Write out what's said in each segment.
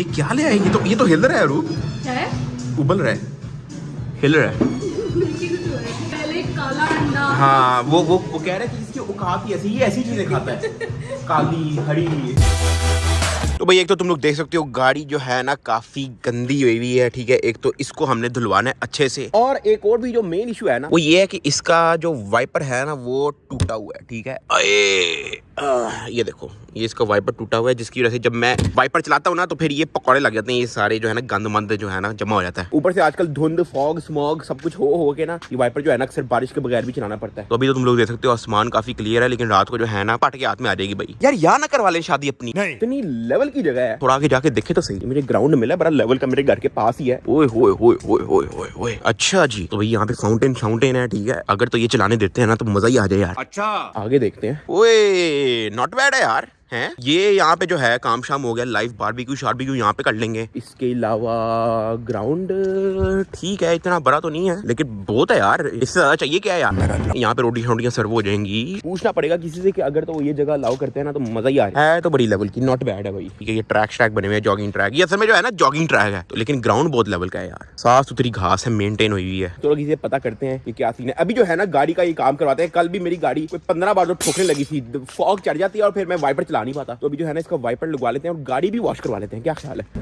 یہ کیا لے آئے یہ تو یہ تو ہل رہا ہے رو ابل رہا ہے ہل رہا ہے ہاں وہ کہہ رہے کہ اس کی اوقات ہی ایسی یہ ایسی چیزیں کھاتا ہے کالی ہری تو بھائی ایک تو تم لوگ دیکھ سکتے ہو گاڑی جو ہے نا کافی گندی ہوئی ہوئی ہے ٹھیک ہے؟ ایک تو اس کو ہم نے دھلوانا ہے اچھے سے۔ اور ایک اور بھی جو مین ایشو ہے نا۔ وہ یہ ہے کہ اس کا جو وائپر ہے نا وہ ٹوٹا ہوا ہے ٹھیک ہے؟ یہ دیکھو یہ اس کا وائپر ٹوٹا ہوا ہے جس کی وجہ سے جب میں وائپر چلاتا ہوں نا تو پھر یہ پکوڑے لگ جاتے ہیں یہ سارے جو ہے نا گند مند جو ہے نا جمع ہو جاتا ہے۔ اوپر سے آج کل دھند فوگ سموگ سب کچھ ہو ہو کے نا یہ وائپر جو ہے نا اکثر بارش کے بغیر بھی چلانا پڑتا ہے۔ تو ابھی تو تم لوگ دیکھ سکتے ہو آسمان کافی کلیئر ہے لیکن رات کو جو ہے نا پٹ کے ہاتھ میں آ جائے گی بھائی۔ یار یا نہ کروا لیں شادی اپنی۔ اتنی لیول کی جگہ ہے۔ تھوڑا آگے جا کے دیکھے تو صحیح۔ مجھے گراؤنڈ ملا بڑا لیول کا میرے گھر کے پاس ہی ہے۔ اوئے ہوئے ہوئے ہوئے ہوئے ہوئے ہوئے۔ اچھا جی۔ تو یہاں پہ فاؤنٹین فاؤنٹین ہے ٹھیک ہے۔ اگر تو یہ چلانے دیتے ہیں نا تو مزہ ہی آ جائے یار۔ اچھا۔ آگے دیکھتے ہیں۔ اوئے ناٹ بیڈ ہے یار۔ ہیں؟ یہ یہاں پہ جو ہے کام شام ہو گیا لائف بار بھی شاربیکیو یہاں پہ کر لیں گے۔ اس کے علاوہ گراؤنڈ ٹھیک ہے اتنا بڑا تو نہیں ہے لیکن بہت ہے یار۔ اس سے زیادہ چاہیے کیا ہے یار؟ یہاں پہ روٹی شوٹیاں سرو ہو جائیں گی۔ پوچھنا پڑے گا کسی سے کہ اگر تو یہ جگہ الاؤ کرتے ہیں نا تو مزہ ہی آ رہا ہے۔ تو بڑی لیول کی ناٹ بیڈ ہے بھائی۔ یہ ٹریک شریک بنے ہوئے ہیں جاگنگ ٹریک یہ اصل میں جو ہے نا جاگنگ ٹریک ہے۔ لیکن گراؤنڈ بہت لیول کا ہے یار۔ صاف ستھری گھاس ہے مینٹین ہوئی ہوئی ہے۔ تو لوگ اسے پتا کرتے ہیں کہ کیا سین ہے۔ ابھی جو ہے نا گاڑی کا یہ کام کرواتے ہیں۔ کل بھی میری گاڑی کوئی پندرہ بار جو ٹھوکنے لگی تھی۔ فوگ چڑھ جاتی ہے اور پھر میں وائپر چلا نہیں پاتا۔ تو ابھی جو ہے نا اس کا وائپر لگوا لیتے ہیں اور گاڑی بھی واش کروا لیتے ہیں۔ کیا خیال ہے؟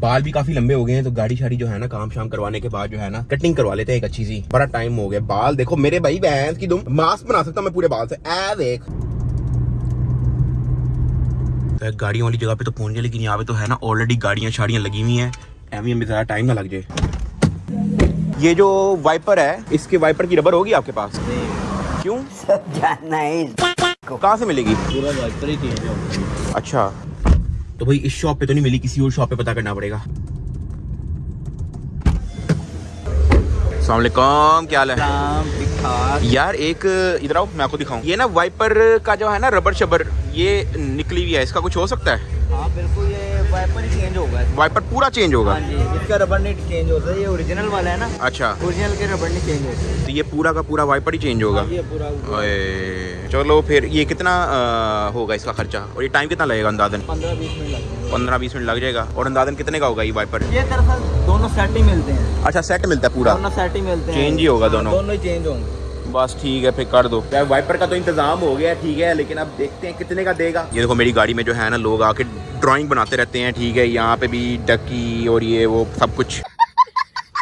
بال بھی کافی لمبے ہو گئے ہیں تو گاڑی شاڑی جو ہے نا کام شام کروانے کے بعد جو ہے نا کٹنگ کروا لیتے ہیں ایک اچھی سی۔ بڑا ٹائم ہو گیا۔ بال دیکھو، میرے بھائی بہن کی تم ماسک بنا سکتا میں پورے بال سے۔ اے دیکھ۔ گاڑیوں والی جگہ پہ تو پہنچ گئے، لیکن یہاں پہ تو ہے نا آلریڈی گاڑیاں شاڑیاں لگی ہوئی ہیں۔ اہمیت میں ذرا ٹائم نہ لگ جائے۔ یہ جو وائپر ہے، اس کے وائپر کی ربر ہوگی آپ کے پاس؟ کیوں؟ سب جاننا ہے کہاں سے ملے گی؟ اچھا۔ تو بھائی اس شاپ پہ تو نہیں ملی کسی اور شاپ پہ پتا کرنا پڑے گا۔ السلام علیکم کیا حال ہے؟ یار ایک ادھر آؤ میں آپ کو دکھاؤں۔ یہ نا وائپر کا جو ہے نا ربر شبر یہ نکلی ہوئی ہے اس کا کچھ ہو سکتا ہے؟ ہاں بالکل وائپر چینج ہوگا وائپر پورا چینج ہوگا ہاں جی اس کا ربر نیٹ چینج ہوتا ہے یہ اوریجنل والا ہے نا اچھا اوریجنل کے ربر نیٹ چینج ہوتا ہے تو یہ پورا کا پورا وائپر ہی چینج ہوگا یہ پورا چلو پھر یہ کتنا ہوگا اس کا خرچہ اور یہ ٹائم کتنا لگے گا اندازن پندرہ بیس منٹ لگ جائے گا پندرہ بیس منٹ لگ جائے گا اور اندازن کتنے کا ہوگا یہ وائپر یہ دراصل دونوں سیٹ ہی ملتے ہیں اچھا سیٹ ملتا ہے پورا دونوں سیٹ ہی ملتے ہیں چینج ہی ہوگا دونوں دونوں ہی چینج ہوں گے بس ٹھیک ہے پھر کر دو۔ وائپر کا تو انتظام ہو گیا ٹھیک ہے لیکن اب دیکھتے ہیں کتنے کا دے گا۔ یہ دیکھو میری گاڑی میں جو ہے نا لوگ آ کے ڈرائنگ بناتے رہتے ہیں ٹھیک ہے یہاں پہ بھی ڈکی اور یہ وہ سب کچھ۔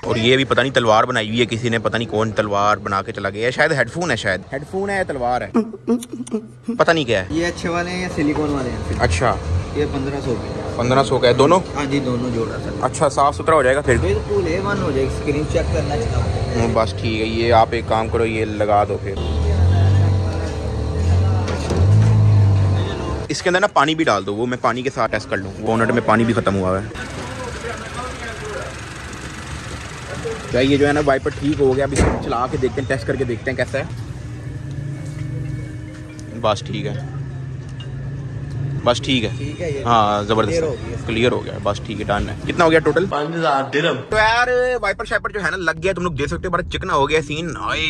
اور یہ بھی پتہ نہیں تلوار بنائی ہوئی ہے کسی نے پتہ نہیں کون تلوار بنا کے چلا گیا شاید ہیڈ فون ہے شاید۔ ہیڈ فون ہے یا تلوار ہے۔ پتہ نہیں کیا ہے۔ یہ اچھے والے ہیں یا سلیکون والے ہیں؟ اچھا۔ یہ پندرہ سو کے۔ پندرہ سو کا ہے دونوں؟ ہاں جی دونوں جوڑا اچھا صاف ستھرا ہو جائے گا پھر۔ فل اے ون ہو جائے گا اسکرین چیک کرنا چاہتا ہوں۔ بس ٹھیک ہے، یہ آپ ایک کام کرو، یہ لگا دو پھر۔ اس کے اندر نا پانی بھی ڈال دو، وہ میں پانی کے ساتھ ٹیسٹ کر لوں۔ بونٹ میں پانی بھی ختم ہوا ہے۔ کیا یہ جو ہے نا وائپر ٹھیک ہو گیا؟ اب اس کو چلا کے دیکھتے ہیں، ٹیسٹ کر کے دیکھتے ہیں کیسا ہے۔ بس ٹھیک ہے۔ بس ٹھیک ہے۔ ہاں زبردست۔ کلیئر ہو گیا۔ بس ٹھیک ہے ڈن ہے۔ کتنا ہو گیا ٹوٹل تو یار وائپر شائپر جو ہے نا لگ گیا تم لوگ دیکھ سکتے ہو بڑا چکنا ہو گیا سین آئے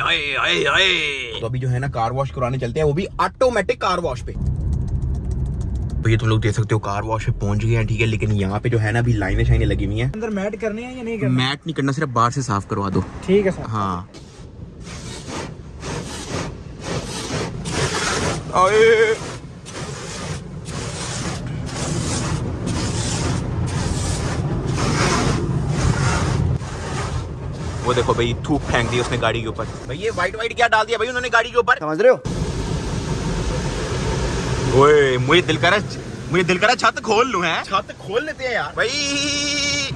آئے آئے آئے۔ تو ابھی جو ہے نا کار واش کرانے چلتے ہیں وہ بھی آٹومیٹک کار واش پہ۔ تو یہ تم لوگ دیکھ سکتے ہو کار واش پہ پہنچ گئے ہیں ٹھیک ہے۔ لیکن یہاں پہ جو ہے نا ابھی لائنیں شائنیں لگی ہوئی ہیں۔ اندر میٹ کرنے ہیں یا نہیں کرنا میٹ نہیں کرنا صرف باہر سے صاف کروا دو۔ ٹھیک ہے ہاں۔ آئے۔ وہ دیکھو بھائی تھوک پھینک دی اس نے گاڑی کے اوپر۔ بھائی یہ وائٹ وائٹ کیا ڈال دیا بھائی انہوں نے گاڑی کے اوپر؟ سمجھ رہے ہو؟ مجھے دل کرا مجھے دل کرا چھت کھول لوں ہیں؟ چھت کھول لیتے ہیں یار۔ بھائی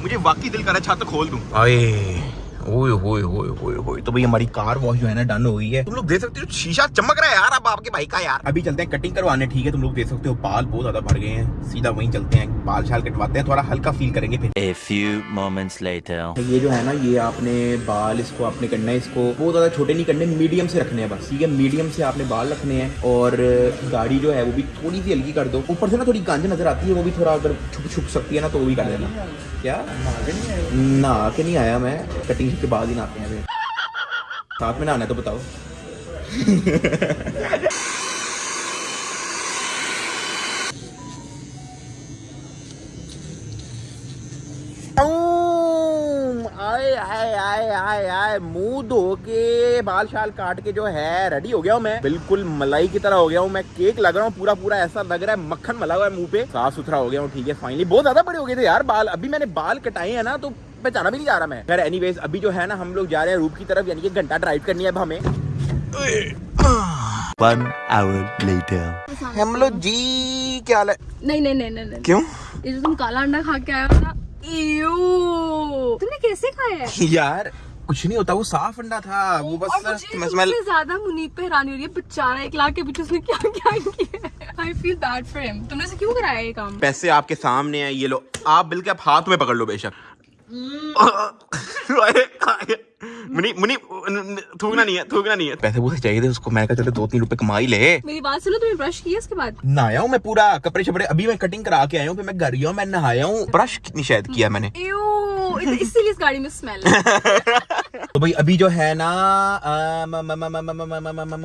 مجھے واقعی دل کرا چھت کھول دوں۔ اوئے تو بھائی ہماری کار واش جو ہے نا ڈن ہو گئی ہے۔ تم لوگ دیکھ سکتے ہو شیشہ چمک رہا ہے یار اب آپ کے بھائی کا یار۔ ابھی چلتے ہیں کٹنگ کروانے ٹھیک ہے تم لوگ دیکھ سکتے ہو بال بہت زیادہ بھر گئے ہیں۔ سیدھا وہیں چلتے ہیں بال شال کٹواتے ہیں تھوڑا ہلکا فیل کریں گے پھر۔ یہ جو ہے نا یہ آپ نے بال اس کو آپ نے کرنا ہے اس کو بہت زیادہ چھوٹے نہیں کرنے میڈیم سے رکھنے ہیں بس۔ ٹھیک ہے میڈیم سے آپ نے بال رکھنے ہیں اور گاڑی جو ہے وہ بھی تھوڑی سی ہلکی کر دو۔ اوپر سے نا تھوڑی گانج نظر آتی ہے وہ بھی تھوڑا اگر چھپ چھپ سکتی ہے نا تو وہ بھی کر دینا کیا؟ نہ کے نہیں آیا میں کٹنگ اس کے بعد ہی نہاتے ہیں ساتھ میں نہانا تو بتاؤ۔ منہ دھو کے بال شال کاٹ کے جو ہے ریڈی ہو گیا ہوں میں۔ بالکل ملائی کی طرح ہو گیا ہوں میں۔ کیک لگ رہا ہوں، پورا پورا ایسا لگ رہا ہے، مکھن ملا ہوا ہے منہ پہ۔ صاف ستھرا ہو گیا ہوں، ٹھیک ہے فائنلی بہت زیادہ بڑے ہو گئے تھے یار بال۔ ابھی میں نے بال کٹائے ہیں نا، تو میں جانا بھی نہیں جا رہا میں۔ خیر اینی ویز ابھی جو ہے نا ہم لوگ جا رہے ہیں روپ کی طرف یعنی کہ گھنٹہ ڈرائیو کرنی ہے اب ہمیں۔ One hour later. ہم لوگ جی کیا حال ہے؟ نہیں نہیں نہیں کیوں؟ یہ جو تم کالا انڈا کھا کے آیا نا ایو۔ تم نے کیسے کھایا ہے؟ یار کچھ نہیں ہوتا وہ صاف انڈا تھا۔ وہ بس مجھے زیادہ منیب پہ حیرانی ہو رہی ہے بچارہ ایک لاکھ کے پیچھے اس نے کیا کیا کیا کام؟ پیسے آپ کے سامنے ہیں یہ لو۔ آپ بالکل ہاتھ میں پکڑ لو بے شک۔ منی منی تھوکنا نہیں ہے تھوکنا نہیں ہے پیسے پوسے چاہیے تھے اس کو میں کہا چلے دو تین روپے کمائی لے میری بات سنو تمہیں برش کیا اس کے بعد نہایا ہوں میں پورا کپڑے شپڑے ابھی میں کٹنگ کرا کے آیا ہوں پھر میں گھر ہی ہوں میں نہایا ہوں برش کتنی شاید کیا میں نے اسی لیے اس گاڑی میں سمیل ہے تو بھائی ابھی جو ہے نا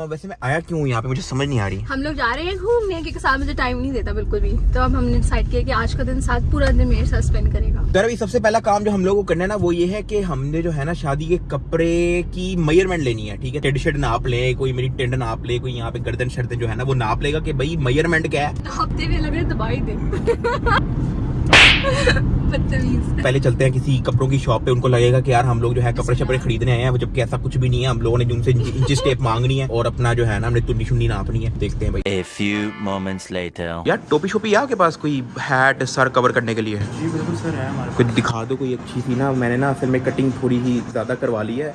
ویسے میں آیا کیوں یہاں پہ مجھے سمجھ نہیں آ رہی ہم لوگ جا رہے ہیں گھومنے کیونکہ ساتھ مجھے ٹائم نہیں دیتا بالکل بھی تو اب ہم نے ڈیسائڈ کیا کہ آج کا دن ساتھ پورا دن میرے ساتھ اسپینڈ کرے گا در ابھی سب سے پہلا کام جو ہم لوگوں کو کرنا ہے نا وہ یہ ہے کہ ہم نے جو ہے نا شادی کے کپڑے کی میئرمنٹ لینی ہے ٹھیک ہے ٹیڈ شرٹ ناپ لے کوئی میری ٹینڈ ناپ لے کوئی یہاں پہ گردن شردن جو ہے نا وہ ناپ لے گا کہ بھائی میئرمنٹ کیا ہے ہفتے میں لگ رہے دبائی دے پہلے چلتے ہیں کسی کپڑوں کی شاپ پہ ان کو لگے گا کہ یار ہم لوگ جو ہے کپڑے اچھا۔ شپڑے خریدنے آئے ہیں جبکہ ایسا کچھ بھی نہیں ہے ہم لوگوں نے جن سے انچز ٹیپ مانگنی ہے اور اپنا جو ہے نا ہم نے تنڈی شنڈی ناپنی ہے۔ دیکھتے ہیں بھائی۔ فیو مومنٹس لیٹر یار ٹوپی شوپی یا کے پاس کوئی ہیٹ سر کور کرنے کے لیے؟ جی بالکل سر ہے ہمارے دکھا دو کوئی اچھی سی نا میں نے نا اصل میں کٹنگ تھوڑی ہی زیادہ کروا لی ہے۔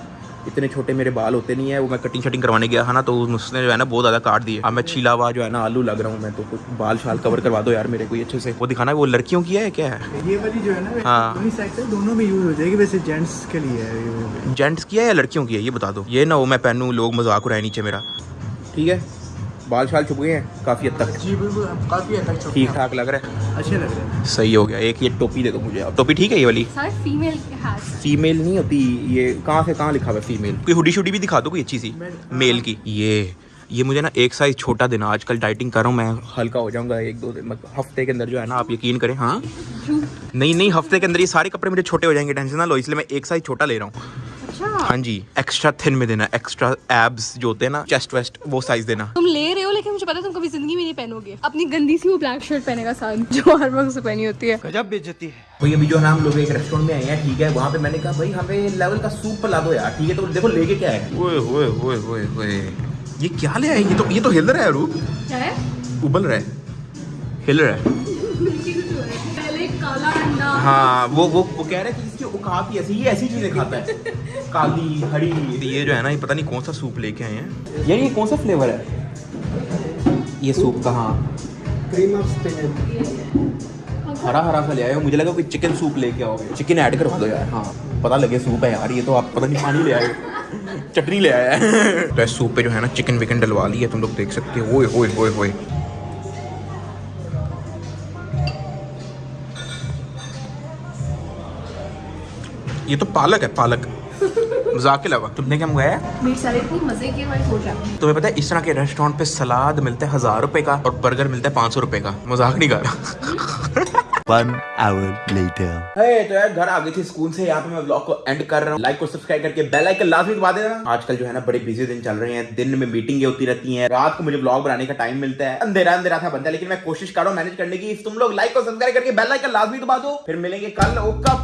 اتنے چھوٹے میرے بال ہوتے نہیں ہیں وہ میں کٹنگ شٹنگ کروانے گیا تھا نا تو اس نے جو ہے نا بہت زیادہ کاٹ دیے۔ اب میں چھیلا ہوا جو ہے نا آلو لگ رہا ہوں میں تو کچھ بال شال کور کروا دو یار میرے کوئی اچھے سے۔ وہ دکھانا ہے وہ لڑکیوں کی ہے کیا ہے؟ یہ والی جو ہے نا ہاں۔ دونوں میں یوز ہو جائے گی ویسے جینٹس کے لیے جینٹس کی ہے یا لڑکیوں کی ہے؟ یہ بتا دو۔ یہ نہ وہ میں پہنوں لوگ مذاق اڑائے نیچے میرا۔ ٹھیک ہے؟ بال شال چھپ گئے ہیں؟ کافی حد تک۔ جی بالکل کافی حد تک ٹھیک ٹھاک لگ رہا ہے۔ اچھے لگ رہے ہیں۔ صحیح ہو گیا۔ ایک یہ ٹوپی دے دو مجھے ٹوپی ٹھیک ہے یہ والی؟ سر فیمیل نہیں ہوتی یہ کہاں سے کہاں لکھا ہوا ہے کوئی ہوڈی شوڈی بھی دکھا دو کوئی اچھی سی۔ میل کی۔ یہ یہ مجھے نا ایک سائز چھوٹا دینا۔ آج کل ڈائٹنگ کر رہا ہوں میں۔ ہلکا ہو جاؤں گا ایک دو دن۔ مطلب ہفتے کے اندر جو ہے نا آپ یقین کریں۔ ہاں؟ نہیں نہیں ہفتے کے اندر یہ سارے کپڑے مجھے چھوٹے ہو جائیں گے۔ ٹینشن نہ لو اس لیے میں ایک سائز چھوٹا لے رہا ہوں۔ اچھا۔ ہاں جی ایکسٹرا تھن میں دینا ایکسٹرا ایبس جو ہوتے ہیں نا چیسٹ ویسٹ وہ سائز دینا۔ تم لے رہے ہو لیکن مجھے پتا تم کبھی زندگی میں نہیں پہنو گے۔ اپنی گندی سی وہ بلیک شرٹ پہنے کا سال جو ہر وقت سے پہنی ہوتی ہے۔ گجب بےجتی ہے۔ بھائی ابھی جو نام لوگ ایک ریسٹورینٹ میں آئے ہیں ٹھیک ہے وہاں پہ میں نے کہا بھائی ہمیں لیول کا سوپ پلا دو یار ٹھیک ہے تو دیکھو لے کے کیا ہے۔ یہ کیا لے آئے؟ یہ تو یہ تو ہل رہا ہے روپ۔ ابل رہا ہے۔ ہل رہا ہے۔ ہاں وہ وہ کہہ رہے کہ اس کی اوقات ہی ایسی یہ ایسی چیزیں کھاتا ہے۔ کالی ہری۔ یہ جو ہے نا یہ پتہ نہیں کون سا سوپ لے کے آئے ہیں۔ یار یہ کون سا فلیور ہے؟ یہ سوپ کہاں؟ ہرا ہرا سا لے آئے ہو۔ مجھے لگا کوئی چکن سوپ لے کے آؤ۔ گے چکن ایڈ کرو۔ دو یار ہاں پتہ لگے سوپ ہے یار یہ تو آپ پتہ نہیں پانی لے آئے چٹنی لے آیا ہے۔ تو اس سوپ پہ جو ہے نا چکن وکن ڈلوا لی ہے تم لوگ دیکھ سکتے ہوئے ہوئے ہوئے ہوئے یہ تو پالک ہے پالک۔ مزاق کے علاوہ تم نے کیا منگایا تمہیں پتا اس طرح کے ریسٹورینٹ پہ سلاد ملتا ہے ہزار روپے کا اور برگر ملتا ہے پانچ سو روپے کا۔ مذاق نہیں کر رہا۔ One hour later. Hey, آج کل جو ہے نا بڑے بزی دن چل رہے ہیں۔ دن میں میٹنگیں ہوتی رہتی ہیں۔ رات کو مجھے بلاگ بنانے کا ٹائم ملتا ہے۔ اندھیرا اندھیرا تھا بندہ لیکن میں کوشش کر رہا ہوں مینج کرنے کی۔ تم لوگ لائک اور سبسکرائب کر کے بیل آئکن لازمی دبا دو۔ پھر ملیں گے کل اوکا